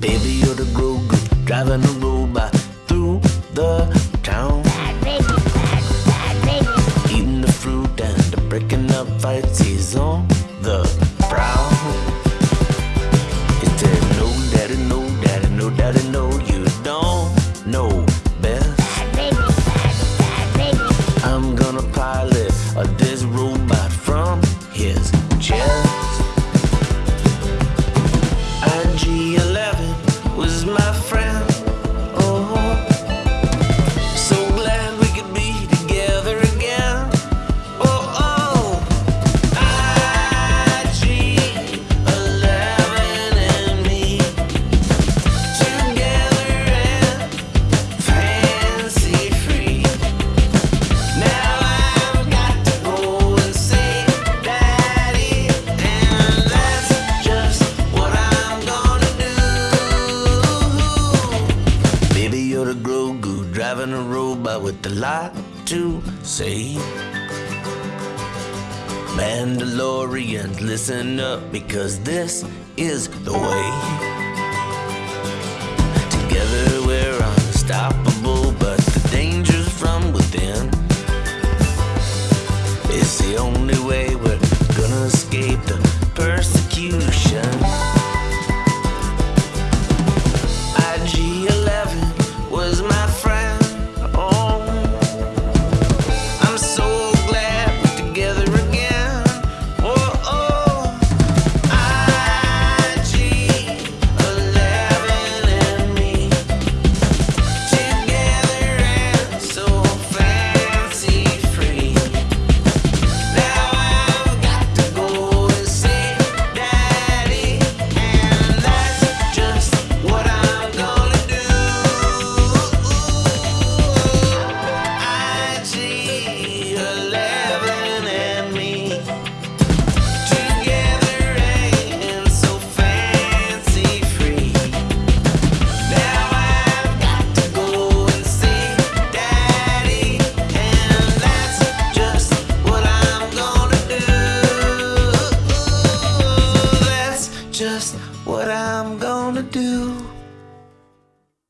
Baby, you're the Grogu driving a robot through the town. Bad baby, bad, bad baby. Eating the fruit and breaking up fights. He's on the prowl. feel the Grogu driving a robot with a lot to say. Mandalorians, listen up because this is the way. Together we're unstoppable. just what I'm gonna do.